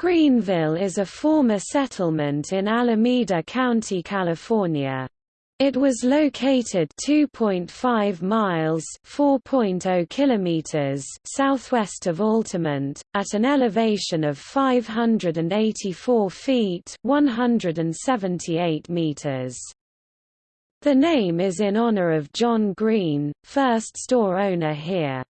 Greenville is a former settlement in Alameda County, California. It was located 2.5 miles (4.0 kilometers) southwest of Altamont, at an elevation of 584 feet (178 meters). The name is in honor of John Green, first store owner here.